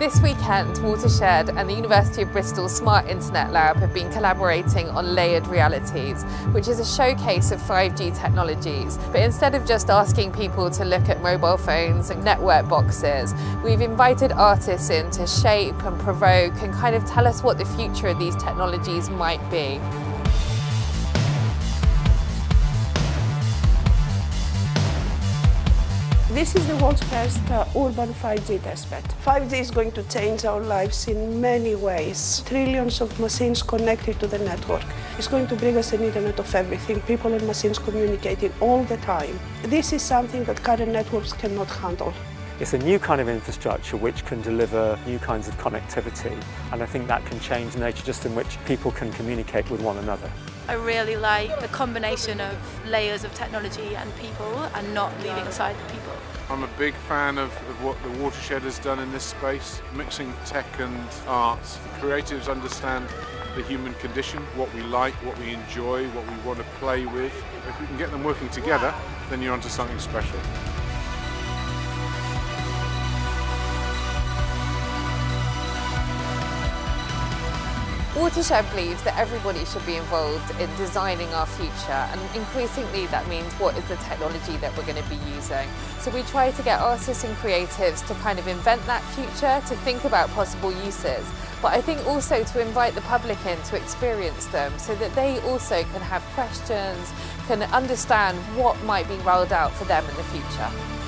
This weekend, Watershed and the University of Bristol Smart Internet Lab have been collaborating on Layered Realities, which is a showcase of 5G technologies. But instead of just asking people to look at mobile phones and network boxes, we've invited artists in to shape and provoke and kind of tell us what the future of these technologies might be. This is the world's first uh, urban 5G testbed. 5G is going to change our lives in many ways. Trillions of machines connected to the network. It's going to bring us an internet of everything, people and machines communicating all the time. This is something that current networks cannot handle. It's a new kind of infrastructure which can deliver new kinds of connectivity and I think that can change nature just in which people can communicate with one another. I really like the combination of layers of technology and people and not leaving aside the people. I'm a big fan of, of, what the Watershed has done in this space, mixing tech and art. Creatives understand the human condition, what we like, what we enjoy, what we want to play with. If we can get them working together, then you're onto something special. Watershed believes that everybody should be involved in designing our future and increasingly that means what is the technology that we're going to be using. So we try to get artists and creatives to kind of invent that future, to think about possible uses, but I think also to invite the public in to experience them so that they also can have questions, can understand what might be rolled out for them in the future.